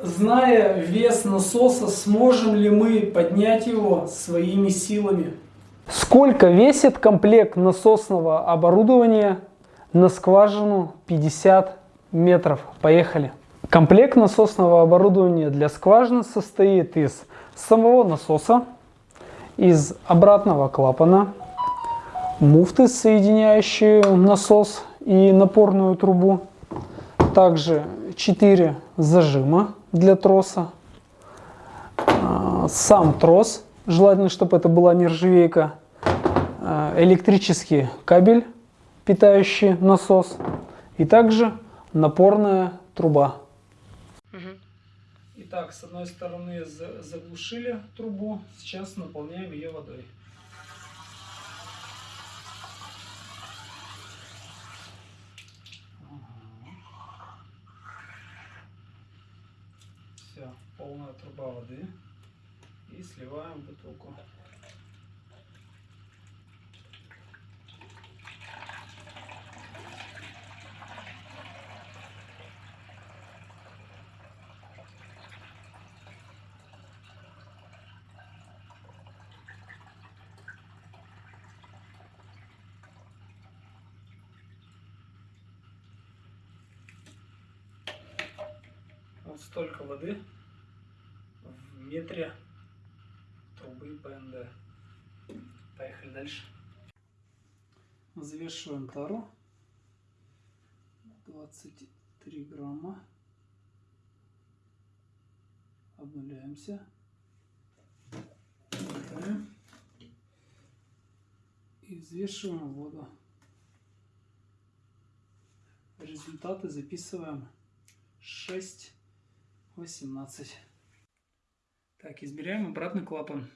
Зная вес насоса, сможем ли мы поднять его своими силами? Сколько весит комплект насосного оборудования на скважину 50 метров? Поехали! Комплект насосного оборудования для скважины состоит из самого насоса, из обратного клапана, муфты, соединяющие насос и напорную трубу, также 4 зажима для троса, а, сам трос, желательно, чтобы это была нержавейка, а, электрический кабель, питающий насос, и также напорная труба. Итак, с одной стороны заглушили трубу, сейчас наполняем ее водой. Все, полная труба воды. И сливаем бутылку. Вот столько воды в метре трубы ПНД. Поехали дальше. Взвешиваем тару. 23 грамма. Обнуляемся. И взвешиваем воду. Результаты записываем 6 18. Так, измеряем обратный клапан.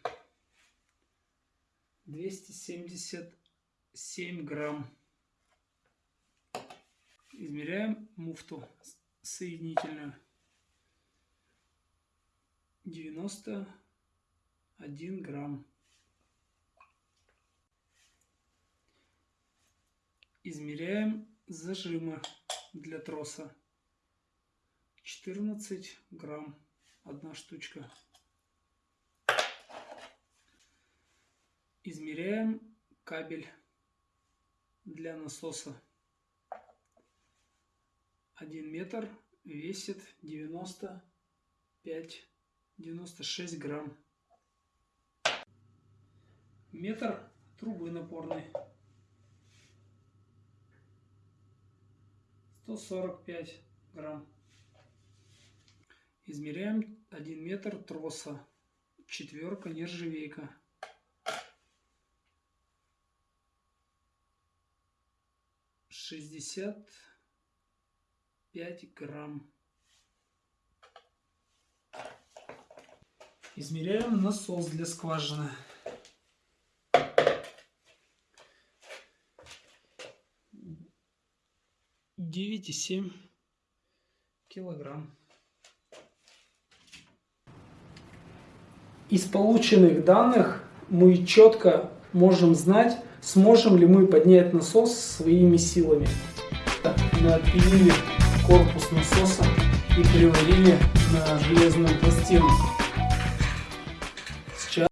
277 грамм. Измеряем муфту соединительную. 91 грамм. Измеряем зажимы для троса. 14 грамм одна штучка. Измеряем кабель для насоса. 1 метр весит 95 96 грамм. Метр трубы напорной. 145 грамм. Измеряем 1 метр троса. Четверка нержавейка. Шестьдесят пять грамм. Измеряем насос для скважины. Девять и семь килограмм. Из полученных данных мы четко можем знать, сможем ли мы поднять насос своими силами. Мы отпилили корпус насоса и приварили на железную пластину.